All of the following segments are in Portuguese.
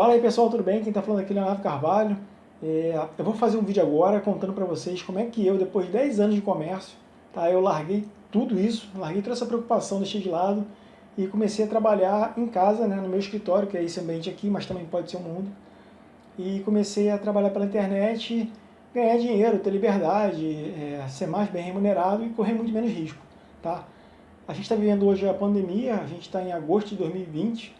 Fala aí pessoal, tudo bem? Quem está falando aqui é Leonardo Carvalho. É, eu vou fazer um vídeo agora contando para vocês como é que eu, depois de 10 anos de comércio, tá, eu larguei tudo isso, larguei toda essa preocupação, deixei de lado e comecei a trabalhar em casa, né, no meu escritório, que é esse ambiente aqui, mas também pode ser o mundo. E comecei a trabalhar pela internet, ganhar dinheiro, ter liberdade, é, ser mais bem remunerado e correr muito menos risco. Tá? A gente está vivendo hoje a pandemia, a gente está em agosto de 2020,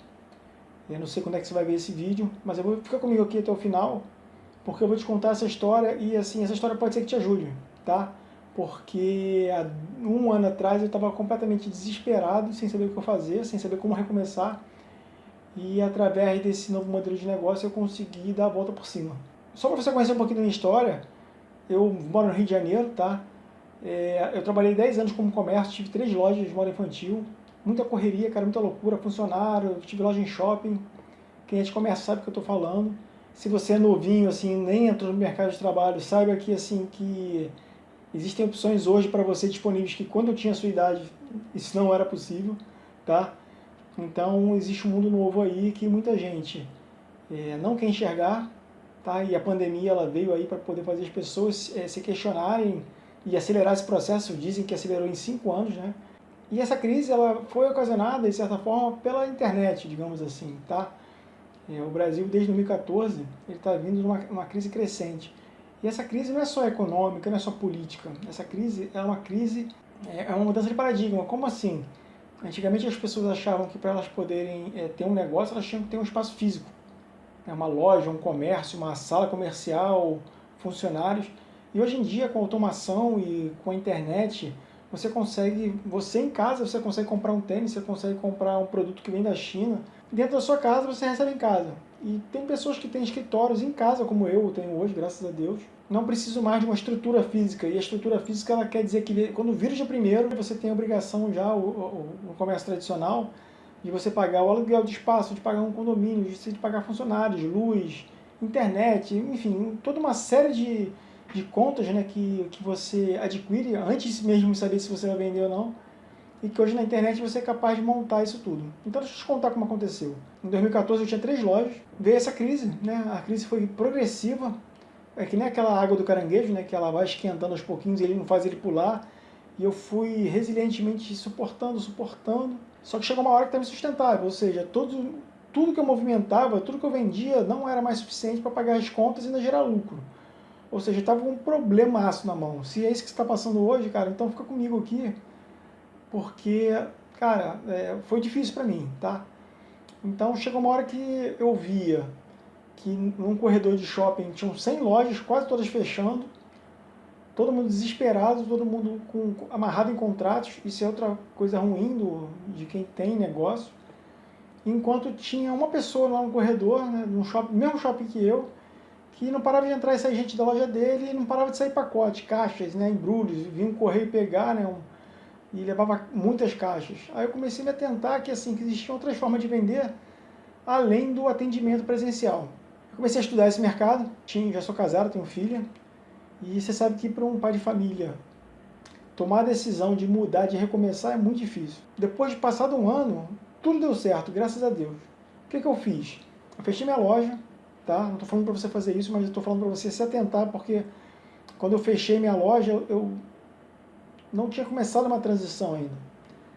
eu não sei quando é que você vai ver esse vídeo, mas eu vou ficar comigo aqui até o final, porque eu vou te contar essa história e assim, essa história pode ser que te ajude, tá? Porque há um ano atrás eu estava completamente desesperado, sem saber o que fazer, sem saber como recomeçar, e através desse novo modelo de negócio eu consegui dar a volta por cima. Só para você conhecer um pouquinho da minha história, eu moro no Rio de Janeiro, tá? É, eu trabalhei 10 anos como comércio, tive três lojas de moda infantil, muita correria, cara, muita loucura, funcionário, tive loja em shopping, quem de comércio sabe o que eu estou falando. Se você é novinho, assim, nem entrou no mercado de trabalho, saiba que, assim, que existem opções hoje para você disponíveis que quando eu tinha a sua idade, isso não era possível, tá? Então, existe um mundo novo aí que muita gente é, não quer enxergar, tá? E a pandemia, ela veio aí para poder fazer as pessoas é, se questionarem e acelerar esse processo, dizem que acelerou em cinco anos, né? E essa crise ela foi ocasionada, de certa forma, pela internet, digamos assim. Tá? É, o Brasil, desde 2014, ele está vindo numa uma crise crescente. E essa crise não é só econômica, não é só política. Essa crise é uma crise, é, é uma mudança de paradigma. Como assim? Antigamente as pessoas achavam que para elas poderem é, ter um negócio, elas tinham que ter um espaço físico. É uma loja, um comércio, uma sala comercial, funcionários. E hoje em dia, com a automação e com a internet, você consegue, você em casa, você consegue comprar um tênis, você consegue comprar um produto que vem da China. Dentro da sua casa, você recebe em casa. E tem pessoas que têm escritórios em casa, como eu tenho hoje, graças a Deus. Não preciso mais de uma estrutura física. E a estrutura física, ela quer dizer que quando vírus de primeiro, você tem a obrigação já, o, o, o comércio tradicional, de você pagar o aluguel de espaço, de pagar um condomínio, de pagar funcionários, luz, internet, enfim, toda uma série de, de contas né, que, que você adquire antes mesmo de saber se você vai vender ou não, e que hoje na internet você é capaz de montar isso tudo. Então deixa eu te contar como aconteceu. Em 2014 eu tinha três lojas, veio essa crise, né? a crise foi progressiva, é que nem aquela água do caranguejo, né? que ela vai esquentando aos pouquinhos e ele não faz ele pular, e eu fui resilientemente suportando, suportando, só que chegou uma hora que estava insustentável, ou seja, todo, tudo que eu movimentava, tudo que eu vendia não era mais suficiente para pagar as contas e ainda gerar lucro. Ou seja, estava com um problemaço na mão. Se é isso que está passando hoje, cara, então fica comigo aqui, porque, cara, é, foi difícil para mim, tá? Então chegou uma hora que eu via que num corredor de shopping tinham 100 lojas, quase todas fechando, todo mundo desesperado, todo mundo com, amarrado em contratos, isso é outra coisa ruim do, de quem tem negócio, enquanto tinha uma pessoa lá no corredor, né, no shopping, mesmo shopping que eu, que não parava de entrar e sair gente da loja dele, e não parava de sair pacote, caixas, né, embrulhos, vinha um correio pegar, né, um, e levava muitas caixas. Aí eu comecei a me atentar que, assim, que existiam outras formas de vender, além do atendimento presencial. Eu comecei a estudar esse mercado, tinha, já sou casado, tenho filha, e você sabe que para um pai de família tomar a decisão de mudar, de recomeçar, é muito difícil. Depois de passado um ano, tudo deu certo, graças a Deus. O que, que eu fiz? Eu fechei minha loja, tá? Não estou falando para você fazer isso, mas estou falando para você se atentar, porque quando eu fechei minha loja, eu não tinha começado uma transição ainda.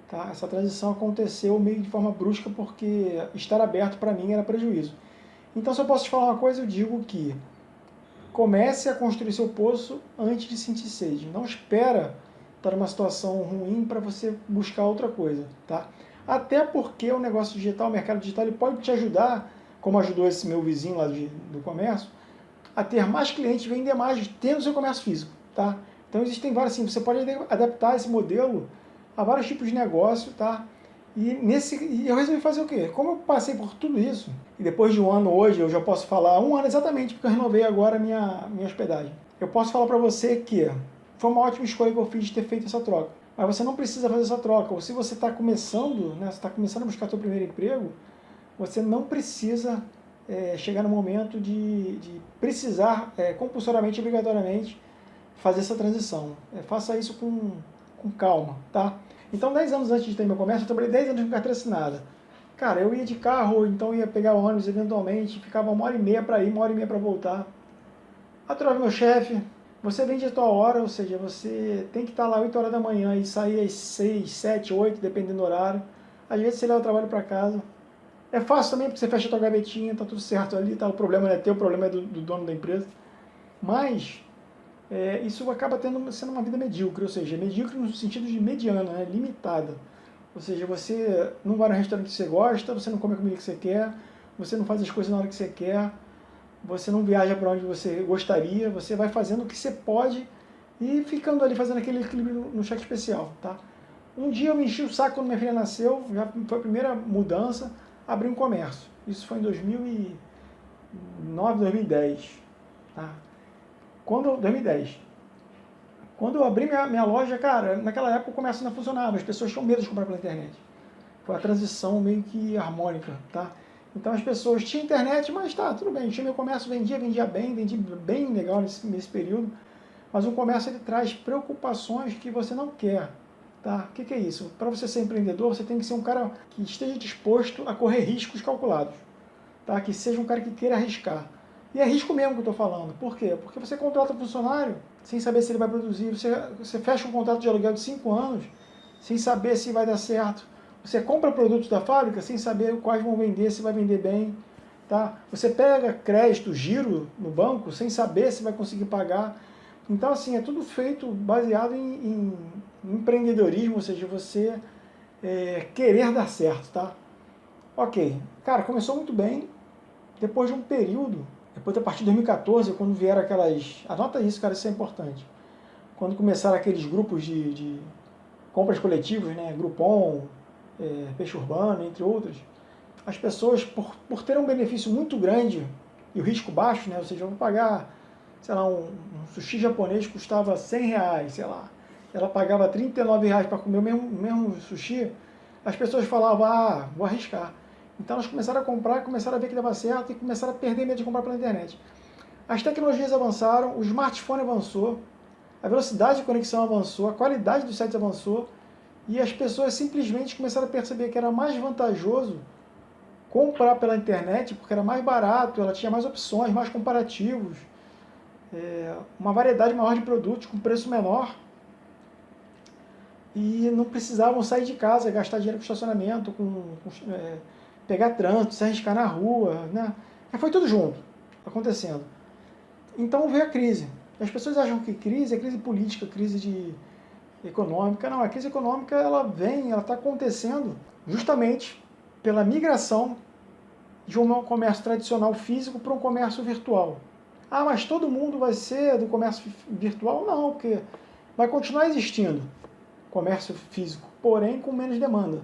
Tá? Essa transição aconteceu meio de forma brusca, porque estar aberto para mim era prejuízo. Então, se eu posso te falar uma coisa, eu digo que comece a construir seu poço antes de sentir sede. Não espera estar numa situação ruim para você buscar outra coisa. Tá? Até porque o negócio digital, o mercado digital, ele pode te ajudar como ajudou esse meu vizinho lá de, do comércio, a ter mais clientes, vender mais, tendo seu comércio físico, tá? Então existem vários, assim, você pode adaptar esse modelo a vários tipos de negócio, tá? E, nesse, e eu resolvi fazer o quê? Como eu passei por tudo isso, e depois de um ano hoje, eu já posso falar, um ano exatamente, porque eu renovei agora a minha, minha hospedagem. Eu posso falar para você que foi uma ótima escolha que eu fiz de ter feito essa troca. Mas você não precisa fazer essa troca. Ou se você está começando, né, você está começando a buscar seu primeiro emprego, você não precisa é, chegar no momento de, de precisar é, compulsoriamente, obrigatoriamente, fazer essa transição. É, faça isso com, com calma, tá? Então, 10 anos antes de ter meu comércio, eu trabalhei 10 anos com carteira assinada. cara, eu ia de carro, então ia pegar ônibus eventualmente, ficava uma hora e meia para ir, uma hora e meia para voltar. Aturava meu chefe, você vende a tua hora, ou seja, você tem que estar lá 8 horas da manhã e sair às 6, 7, 8, dependendo do horário. Às vezes você leva o trabalho para casa. É fácil também porque você fecha a tua gavetinha, tá tudo certo ali, tá? o problema não é teu, o problema é do, do dono da empresa. Mas é, isso acaba tendo, sendo uma vida medíocre, ou seja, medíocre no sentido de mediana, né? limitada. Ou seja, você não vai no restaurante que você gosta, você não come a comida que você quer, você não faz as coisas na hora que você quer, você não viaja para onde você gostaria, você vai fazendo o que você pode e ficando ali fazendo aquele equilíbrio no cheque especial, tá? Um dia eu me enchi o saco quando minha filha nasceu, já foi a primeira mudança, abri um comércio. Isso foi em 2009, 2010, tá? Quando, 2010. Quando eu abri minha, minha loja, cara, naquela época o comércio não funcionava, as pessoas tinham medo de comprar pela internet. Foi a transição meio que harmônica, tá? Então as pessoas tinham internet, mas tá, tudo bem, tinha meu comércio, vendia, vendia bem, vendia bem legal nesse, nesse período, mas o comércio ele traz preocupações que você não quer, tá? O que, que é isso? Para você ser empreendedor, você tem que ser um cara que esteja disposto a correr riscos calculados, tá? Que seja um cara que queira arriscar. E é risco mesmo que eu estou falando. Por quê? Porque você contrata um funcionário sem saber se ele vai produzir, você, você fecha um contrato de aluguel de 5 anos sem saber se vai dar certo, você compra produtos da fábrica sem saber quais vão vender, se vai vender bem. Tá? Você pega crédito, giro no banco sem saber se vai conseguir pagar. Então, assim, é tudo feito baseado em, em, em empreendedorismo, ou seja, você é, querer dar certo, tá? Ok, cara, começou muito bem. Depois de um período, depois a partir de 2014, quando vieram aquelas... Anota isso, cara, isso é importante. Quando começaram aqueles grupos de, de compras coletivas, né? Groupon, é, peixe urbano, entre outros, as pessoas, por, por terem um benefício muito grande e o risco baixo, né, ou seja, vou pagar, sei lá, um, um sushi japonês custava 100 reais, sei lá, ela pagava 39 reais para comer o mesmo, mesmo sushi, as pessoas falavam, ah, vou arriscar. Então elas começaram a comprar, começaram a ver que dava certo e começaram a perder medo de comprar pela internet. As tecnologias avançaram, o smartphone avançou, a velocidade de conexão avançou, a qualidade dos sites avançou, e as pessoas simplesmente começaram a perceber que era mais vantajoso comprar pela internet, porque era mais barato, ela tinha mais opções, mais comparativos, é, uma variedade maior de produtos com preço menor, e não precisavam sair de casa, gastar dinheiro com estacionamento, com, com é, pegar trânsito, se arriscar na rua, né? Foi tudo junto, acontecendo. Então veio a crise. As pessoas acham que crise é crise política, crise de econômica. Não, a crise econômica ela vem, ela está acontecendo justamente pela migração de um comércio tradicional físico para um comércio virtual. Ah, mas todo mundo vai ser do comércio virtual? Não, porque vai continuar existindo comércio físico, porém com menos demanda.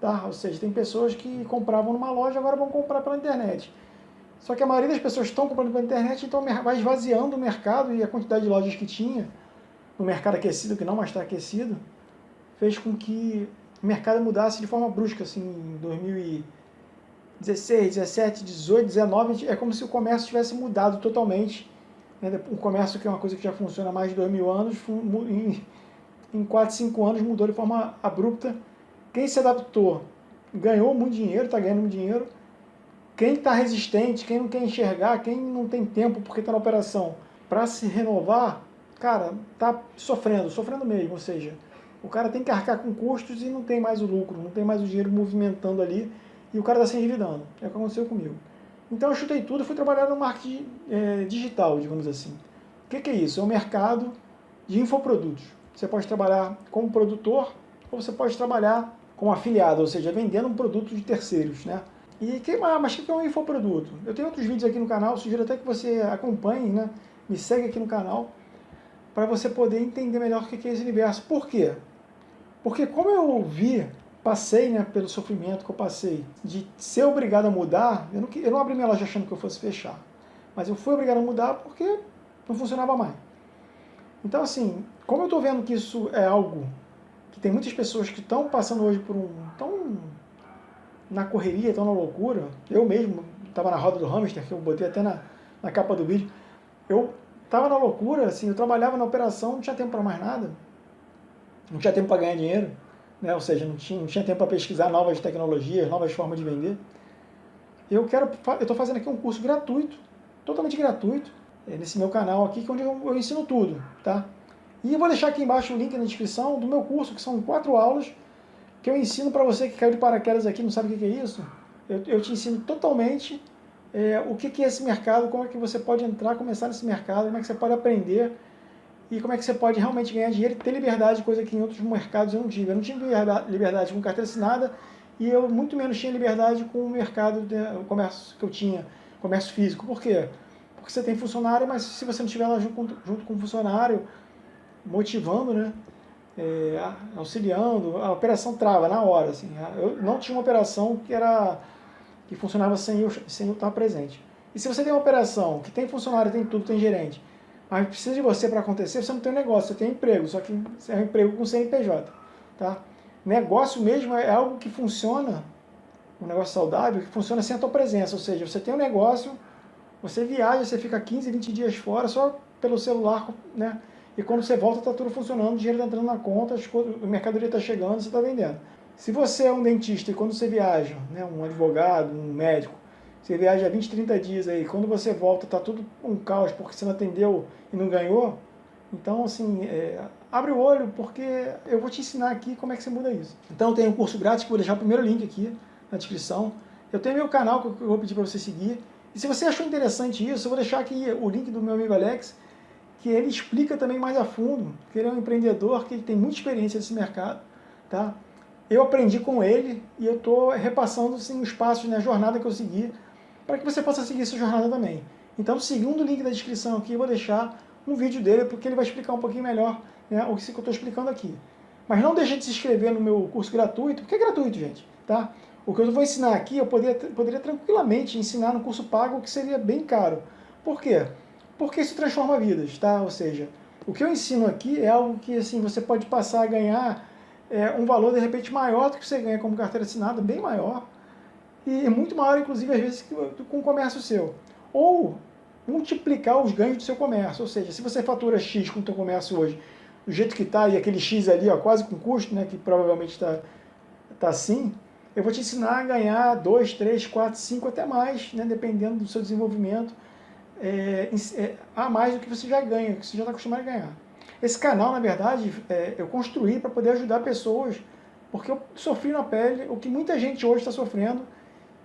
Tá? Ou seja, tem pessoas que compravam numa loja agora vão comprar pela internet. Só que a maioria das pessoas estão comprando pela internet, então vai esvaziando o mercado e a quantidade de lojas que tinha no mercado aquecido, que não mais está aquecido, fez com que o mercado mudasse de forma brusca, assim, em 2016, 17, 18, 19, é como se o comércio tivesse mudado totalmente. Né? O comércio, que é uma coisa que já funciona há mais de dois mil anos, em, em 4, 5 anos mudou de forma abrupta. Quem se adaptou ganhou muito dinheiro, está ganhando muito dinheiro. Quem está resistente, quem não quer enxergar, quem não tem tempo porque está na operação para se renovar, cara, tá sofrendo, sofrendo mesmo, ou seja, o cara tem que arcar com custos e não tem mais o lucro, não tem mais o dinheiro movimentando ali e o cara está se endividando. É o que aconteceu comigo. Então eu chutei tudo e fui trabalhar no marketing é, digital, digamos assim. O que, que é isso? É um mercado de infoprodutos. Você pode trabalhar como produtor ou você pode trabalhar como afiliado, ou seja, vendendo um produto de terceiros, né? E que, ah, mas o que é um infoproduto? Eu tenho outros vídeos aqui no canal, sugiro até que você acompanhe, né? Me segue aqui no canal para você poder entender melhor o que é esse universo. Por quê? Porque como eu vi, passei né, pelo sofrimento que eu passei, de ser obrigado a mudar, eu não, eu não abri minha loja achando que eu fosse fechar, mas eu fui obrigado a mudar porque não funcionava mais. Então assim, como eu estou vendo que isso é algo que tem muitas pessoas que estão passando hoje por um... tão na correria, estão na loucura, eu mesmo estava na roda do hamster, que eu botei até na, na capa do vídeo, eu Tava na loucura, assim, eu trabalhava na operação, não tinha tempo para mais nada. Não tinha tempo para ganhar dinheiro. Né? ou seja, não tinha, não tinha tempo para pesquisar novas tecnologias, novas formas de vender. Eu quero, eu estou fazendo aqui um curso gratuito, totalmente gratuito, é, nesse meu canal aqui, é onde eu, eu ensino tudo, tá? E vou deixar aqui embaixo o link na descrição do meu curso, que são quatro aulas, que eu ensino para você que caiu de paraquedas aqui não sabe o que é isso. Eu, eu te ensino totalmente é, o que, que é esse mercado, como é que você pode entrar, começar nesse mercado, como é que você pode aprender e como é que você pode realmente ganhar dinheiro e ter liberdade, coisa que em outros mercados eu não tive. Eu não tive liberdade com carteira assinada e eu muito menos tinha liberdade com o mercado, de, o comércio que eu tinha, comércio físico. Por quê? Porque você tem funcionário, mas se você não estiver lá junto, junto com o funcionário, motivando, né? É, auxiliando, a operação trava na hora. Assim. Eu não tinha uma operação que era que funcionava sem eu, sem eu estar presente. E se você tem uma operação que tem funcionário, tem tudo, tem gerente, mas precisa de você para acontecer, você não tem um negócio, você tem um emprego, só que é um emprego com CNPJ. Tá? Negócio mesmo é algo que funciona, um negócio saudável, que funciona sem a tua presença, ou seja, você tem um negócio, você viaja, você fica 15, 20 dias fora só pelo celular, né? E quando você volta, está tudo funcionando, o dinheiro está entrando na conta, a mercadoria está chegando, você está vendendo. Se você é um dentista e quando você viaja, né, um advogado, um médico, você viaja 20, 30 dias aí, quando você volta está tudo um caos porque você não atendeu e não ganhou, então assim, é, abre o olho porque eu vou te ensinar aqui como é que você muda isso. Então tem um curso grátis que eu vou deixar o primeiro link aqui na descrição. Eu tenho meu canal que eu vou pedir para você seguir. E se você achou interessante isso, eu vou deixar aqui o link do meu amigo Alex, que ele explica também mais a fundo, que ele é um empreendedor que tem muita experiência nesse mercado, tá? Eu aprendi com ele e eu estou repassando assim, os passos, né, a jornada que eu segui, para que você possa seguir essa jornada também. Então, segundo o link da descrição aqui, eu vou deixar um vídeo dele, porque ele vai explicar um pouquinho melhor né, o que eu estou explicando aqui. Mas não deixe de se inscrever no meu curso gratuito, porque é gratuito, gente, tá? O que eu vou ensinar aqui, eu poderia, poderia tranquilamente ensinar no curso pago, que seria bem caro. Por quê? porque isso transforma vidas, tá? Ou seja, o que eu ensino aqui é algo que assim, você pode passar a ganhar é, um valor de repente maior do que você ganha como carteira assinada, bem maior, e muito maior inclusive às vezes com o comércio seu. Ou multiplicar os ganhos do seu comércio, ou seja, se você fatura X com o seu comércio hoje, do jeito que está, e aquele X ali, ó, quase com custo, né, que provavelmente está tá assim, eu vou te ensinar a ganhar 2, 3, 4, 5, até mais, né, dependendo do seu desenvolvimento, é, é, a mais do que você já ganha, que você já está acostumado a ganhar. Esse canal, na verdade, é, eu construí para poder ajudar pessoas, porque eu sofri na pele o que muita gente hoje está sofrendo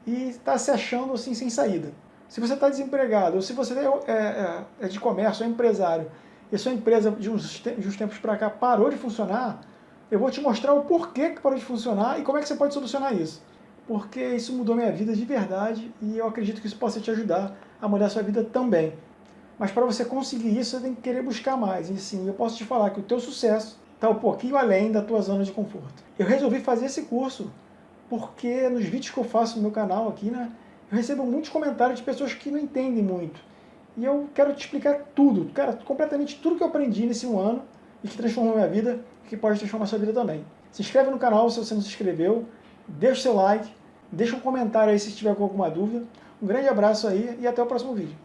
e está se achando assim sem saída. Se você está desempregado, ou se você é, é, é, de comércio, é empresário, e sua empresa de uns, de uns tempos para cá parou de funcionar, eu vou te mostrar o porquê que parou de funcionar e como é que você pode solucionar isso. Porque isso mudou minha vida de verdade e eu acredito que isso possa te ajudar a mudar a sua vida também. Mas para você conseguir isso, você tem que querer buscar mais. E sim, eu posso te falar que o teu sucesso está um pouquinho além da tua zona de conforto. Eu resolvi fazer esse curso porque nos vídeos que eu faço no meu canal aqui, né, eu recebo muitos comentários de pessoas que não entendem muito. E eu quero te explicar tudo, cara, completamente tudo que eu aprendi nesse um ano e que transformou minha vida que pode transformar sua vida também. Se inscreve no canal se você não se inscreveu, deixa o seu like, deixa um comentário aí se estiver com alguma dúvida. Um grande abraço aí e até o próximo vídeo.